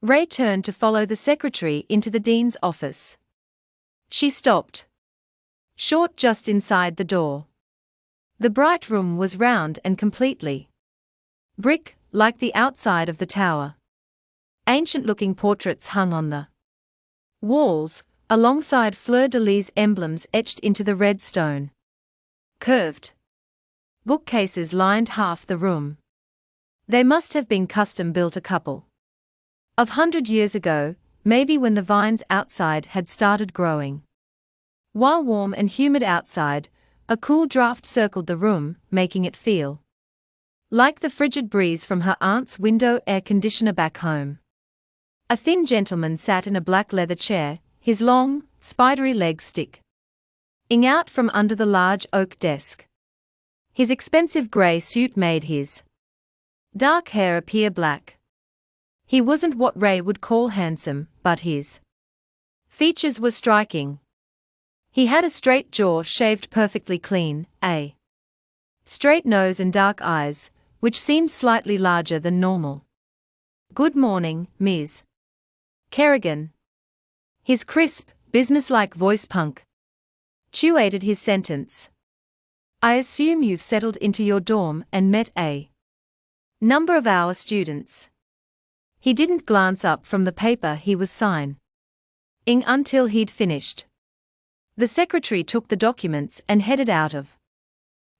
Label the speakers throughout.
Speaker 1: Ray turned to follow the secretary into the dean's office. She stopped. Short just inside the door. The bright room was round and completely brick, like the outside of the tower. Ancient looking portraits hung on the walls, alongside fleur de lis emblems etched into the red stone. Curved bookcases lined half the room. They must have been custom built a couple of hundred years ago, maybe when the vines outside had started growing. While warm and humid outside, a cool draft circled the room, making it feel like the frigid breeze from her aunt's window air conditioner back home. A thin gentleman sat in a black leather chair, his long, spidery legs sticking out from under the large oak desk. His expensive grey suit made his dark hair appear black. He wasn't what Ray would call handsome, but his features were striking. He had a straight jaw shaved perfectly clean, a straight nose and dark eyes, which seemed slightly larger than normal. Good morning, Ms. Kerrigan. His crisp, businesslike voice punk punctuated his sentence. I assume you've settled into your dorm and met a number of our students. He didn't glance up from the paper he was signing until he'd finished. The secretary took the documents and headed out of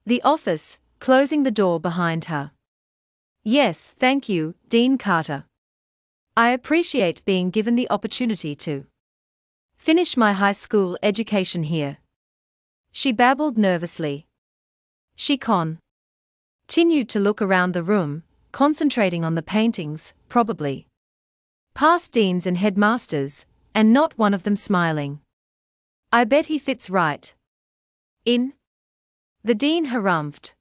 Speaker 1: the office, closing the door behind her. Yes, thank you, Dean Carter. I appreciate being given the opportunity to finish my high school education here. She babbled nervously. She con, continued to look around the room, concentrating on the paintings, probably past deans and headmasters, and not one of them smiling. I bet he fits right. In? The dean harumphed.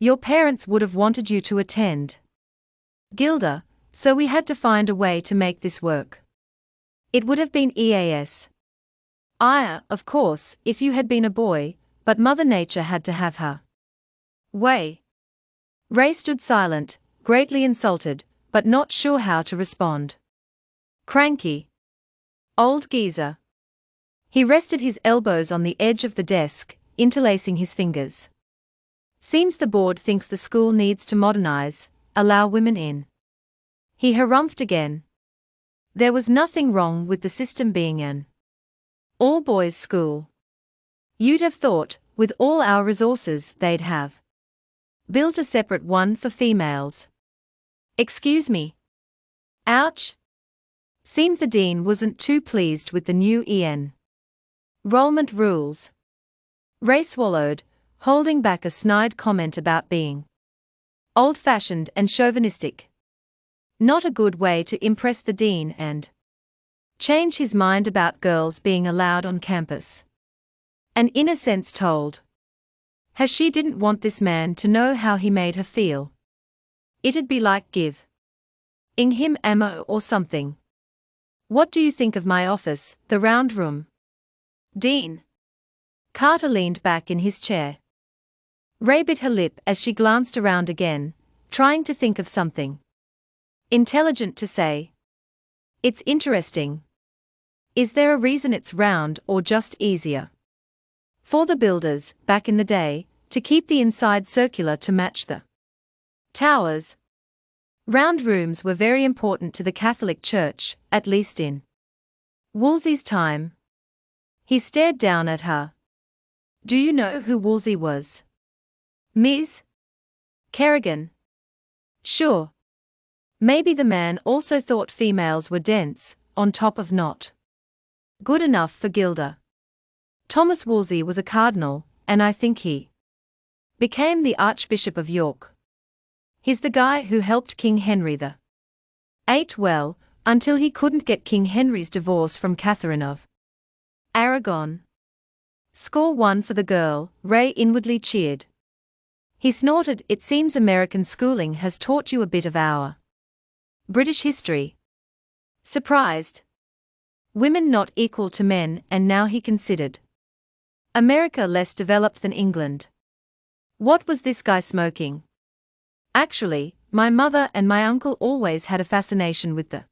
Speaker 1: Your parents would have wanted you to attend. Gilda, so we had to find a way to make this work. It would have been EAS. Aya, of course, if you had been a boy, but Mother Nature had to have her way. Ray stood silent, greatly insulted, but not sure how to respond. Cranky. Old geezer. He rested his elbows on the edge of the desk, interlacing his fingers. Seems the board thinks the school needs to modernize, allow women in. He harumphed again. There was nothing wrong with the system being an all boys school. You'd have thought, with all our resources, they'd have built a separate one for females. Excuse me. Ouch. Seemed the dean wasn't too pleased with the new EN. Rollment rules. Ray swallowed, holding back a snide comment about being old fashioned and chauvinistic. Not a good way to impress the dean and change his mind about girls being allowed on campus. An inner sense told. Has she didn't want this man to know how he made her feel. It'd be like give ing him ammo or something. What do you think of my office, the round room? Dean. Carter leaned back in his chair. Ray bit her lip as she glanced around again, trying to think of something intelligent to say. It's interesting. Is there a reason it's round or just easier? For the builders, back in the day, to keep the inside circular to match the towers. Round rooms were very important to the Catholic Church, at least in Wolsey's time. He stared down at her. Do you know who Wolsey was? Ms. Kerrigan. Sure. Maybe the man also thought females were dense, on top of not good enough for Gilda. Thomas Wolsey was a cardinal, and I think he became the Archbishop of York. He's the guy who helped King Henry the Eight well, until he couldn't get King Henry's divorce from Catherine of Aragon. Score one for the girl, Ray inwardly cheered. He snorted, It seems American schooling has taught you a bit of our British history. Surprised. Women not equal to men, and now he considered America less developed than England. What was this guy smoking? Actually, my mother and my uncle always had a fascination with the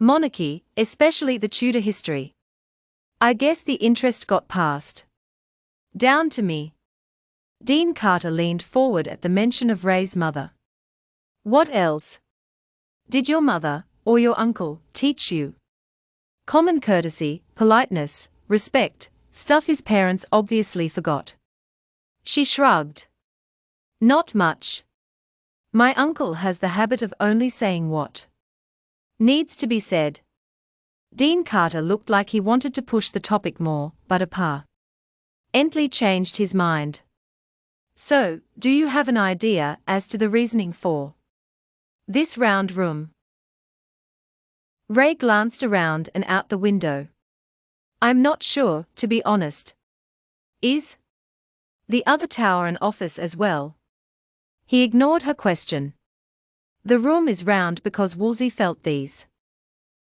Speaker 1: Monarchy, especially the Tudor history. I guess the interest got passed down to me. Dean Carter leaned forward at the mention of Ray's mother. What else? Did your mother, or your uncle, teach you? Common courtesy, politeness, respect, stuff his parents obviously forgot. She shrugged. Not much. My uncle has the habit of only saying what needs to be said. Dean Carter looked like he wanted to push the topic more, but Appa Entley changed his mind. So, do you have an idea as to the reasoning for this round room? Ray glanced around and out the window. I'm not sure, to be honest. Is the other tower an office as well? He ignored her question. The room is round because Wolsey felt these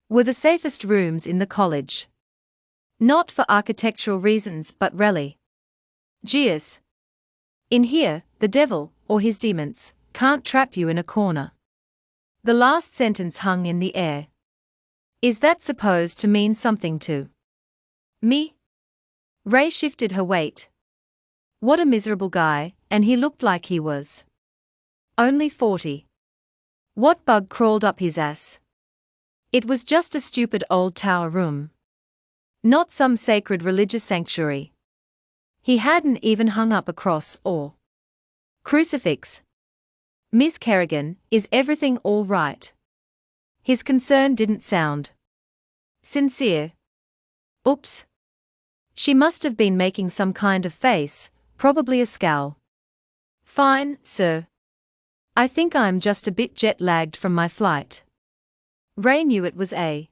Speaker 1: were the safest rooms in the college. Not for architectural reasons but really. Geus, in here, the devil, or his demons, can't trap you in a corner. The last sentence hung in the air. Is that supposed to mean something to me? Ray shifted her weight. What a miserable guy, and he looked like he was only 40. What bug crawled up his ass? It was just a stupid old tower room. Not some sacred religious sanctuary. He hadn't even hung up a cross or crucifix. Miss Kerrigan, is everything all right? His concern didn't sound sincere. Oops. She must have been making some kind of face, probably a scowl. Fine, sir. I think I'm just a bit jet lagged from my flight. Ray knew it was a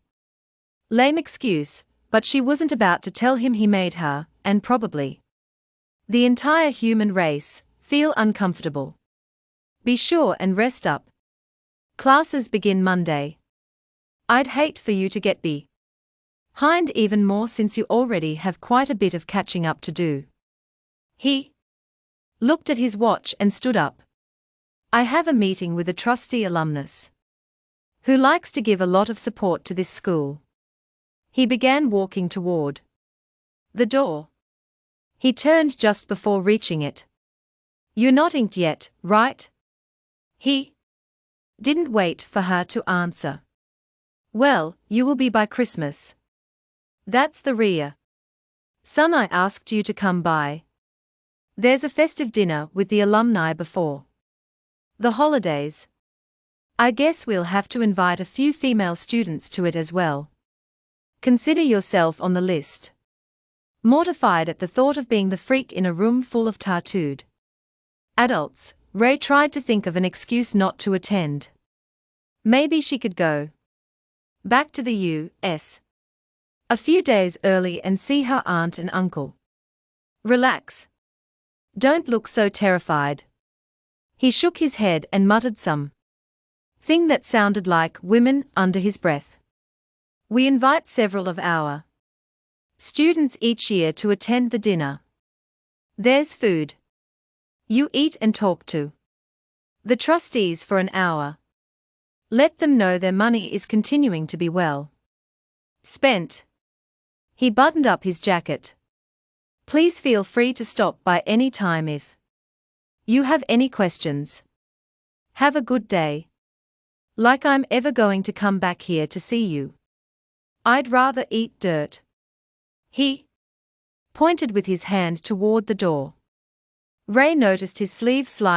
Speaker 1: lame excuse, but she wasn't about to tell him he made her, and probably the entire human race, feel uncomfortable. Be sure and rest up. Classes begin Monday. I'd hate for you to get behind even more since you already have quite a bit of catching up to do. He looked at his watch and stood up. I have a meeting with a trustee alumnus who likes to give a lot of support to this school. He began walking toward the door. He turned just before reaching it. You're not inked yet, right? He didn't wait for her to answer. Well, you will be by Christmas. That's the rear. Son, I asked you to come by. There's a festive dinner with the alumni before the holidays. I guess we'll have to invite a few female students to it as well. Consider yourself on the list. Mortified at the thought of being the freak in a room full of tattooed adults, Ray tried to think of an excuse not to attend. Maybe she could go back to the U.S. a few days early and see her aunt and uncle. Relax. Don't look so terrified. He shook his head and muttered some thing that sounded like women under his breath. We invite several of our students each year to attend the dinner. There's food. You eat and talk to the trustees for an hour. Let them know their money is continuing to be well spent. He buttoned up his jacket. Please feel free to stop by any time if you have any questions. Have a good day. Like I'm ever going to come back here to see you. I'd rather eat dirt. He pointed with his hand toward the door. Ray noticed his sleeve slide.